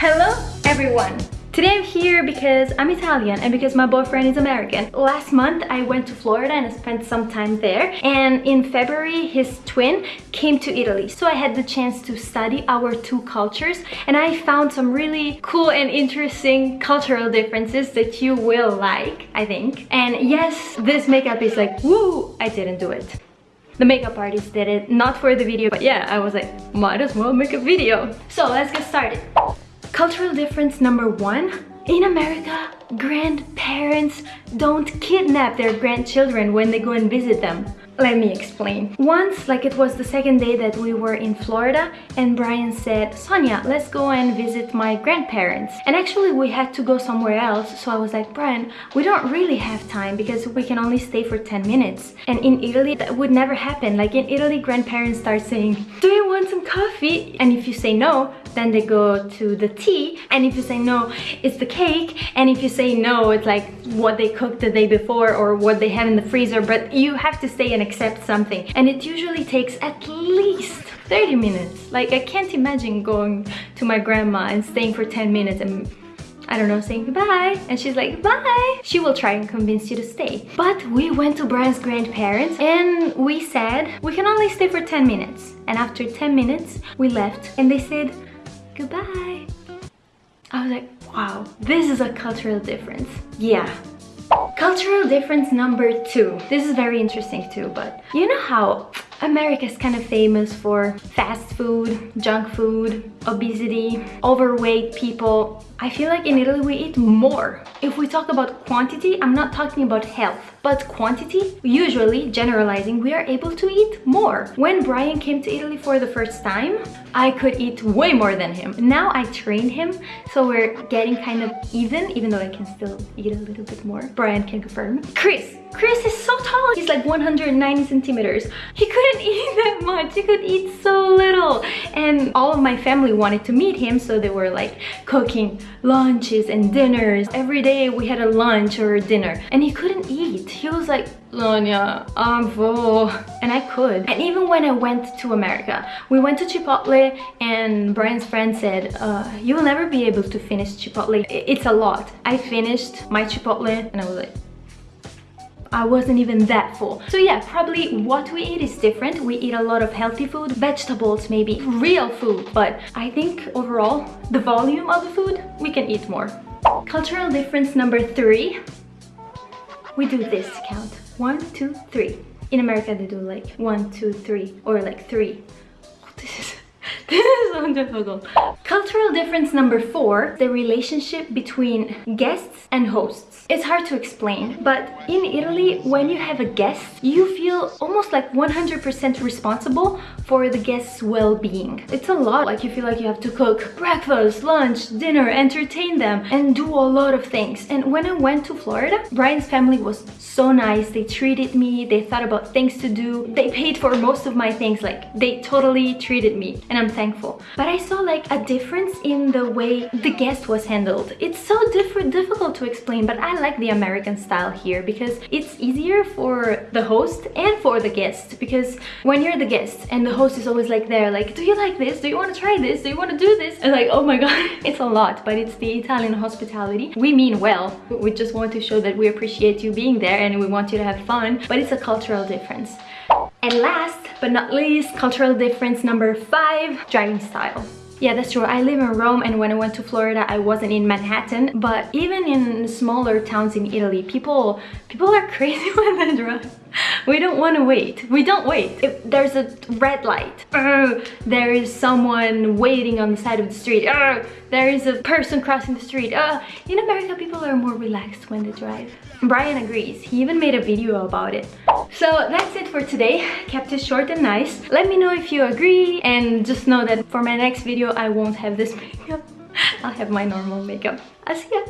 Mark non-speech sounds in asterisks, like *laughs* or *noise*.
Hello everyone! Today I'm here because I'm Italian and because my boyfriend is American. Last month I went to Florida and I spent some time there and in February his twin came to Italy. So I had the chance to study our two cultures and I found some really cool and interesting cultural differences that you will like, I think. And yes, this makeup is like, woo, I didn't do it. The makeup artist did it, not for the video, but yeah, I was like, might as well make a video. So let's get started. Cultural difference number one. In America, grandparents don't kidnap their grandchildren when they go and visit them. Let me explain. Once, like it was the second day that we were in Florida and Brian said, Sonia, let's go and visit my grandparents. And actually we had to go somewhere else. So I was like, Brian, we don't really have time because we can only stay for 10 minutes. And in Italy, that would never happen. Like in Italy, grandparents start saying, do you want some coffee? And if you say no, then they go to the tea. And if you say no, it's the cake. And if you say no, it's like what they cooked the day before or what they have in the freezer. But you have to stay and accept something and it usually takes at least 30 minutes like I can't imagine going to my grandma and staying for 10 minutes and I don't know, saying goodbye. And she's like, bye. She will try and convince you to stay. But we went to Brian's grandparents and we said, we can only stay for 10 minutes. And after 10 minutes, we left and they said, goodbye. I was like, wow, this is a cultural difference. Yeah, Cultural difference number two. This is very interesting too, but you know how America is kind of famous for fast food, junk food, obesity, overweight people. I feel like in Italy we eat more. If we talk about quantity, I'm not talking about health, but quantity, usually, generalizing, we are able to eat more. When Brian came to Italy for the first time, I could eat way more than him. Now I train him, so we're getting kind of even, even though I can still eat a little bit more. Brian can confirm. Chris, Chris is so tall. He's like 190 centimeters. He couldn't *laughs* eat that much. He could eat so little. And all of my family wanted to meet him, so they were like cooking lunches and dinners. Every day we had a lunch or a dinner. And he couldn't eat. He was like, Sonia, I'm full. And I could. And even when I went to America, we went to Chipotle and Brian's friend said, uh, you will never be able to finish Chipotle. It's a lot. I finished my Chipotle and I was like, I wasn't even that full. So yeah, probably what we eat is different. We eat a lot of healthy food, vegetables maybe, real food. But I think overall, the volume of the food, we can eat more. Cultural difference number three, we do this count. One, two, three. In America, they do like one, two, three, or like three. *laughs* This is this is *laughs* Cultural difference number four, the relationship between guests and hosts. It's hard to explain, but in Italy, when you have a guest, you feel almost like 100% responsible for the guest's well-being. It's a lot, like you feel like you have to cook breakfast, lunch, dinner, entertain them, and do a lot of things. And when I went to Florida, Brian's family was so nice. They treated me, they thought about things to do. They paid for most of my things, like they totally treated me, and I'm thankful. But I saw like a difference in the way the guest was handled. It's so different, difficult to explain, but I like the American style here because it's easier for the host and for the guest because when you're the guest and the host is always like there like do you like this? Do you want to try this? Do you want to do this? And like oh my god. *laughs* It's a lot but it's the Italian hospitality. We mean well. We just want to show that we appreciate you being there and we want you to have fun but it's a cultural difference and last but not least cultural difference number five driving style yeah, that's true. I live in Rome and when I went to Florida, I wasn't in Manhattan. But even in smaller towns in Italy, people people are *laughs* crazy *laughs* when they drive. We don't want to wait. We don't wait. If there's a red light, uh, *laughs* there is someone waiting on the side of the street, uh, there is a person crossing the street. Uh, in America, people are more relaxed when they drive. Brian agrees. He even made a video about it. So that's it for today. Kept it short and nice. Let me know if you agree and just know that for my next video I won't have this makeup. *laughs* I'll have my normal makeup. I'll see ya.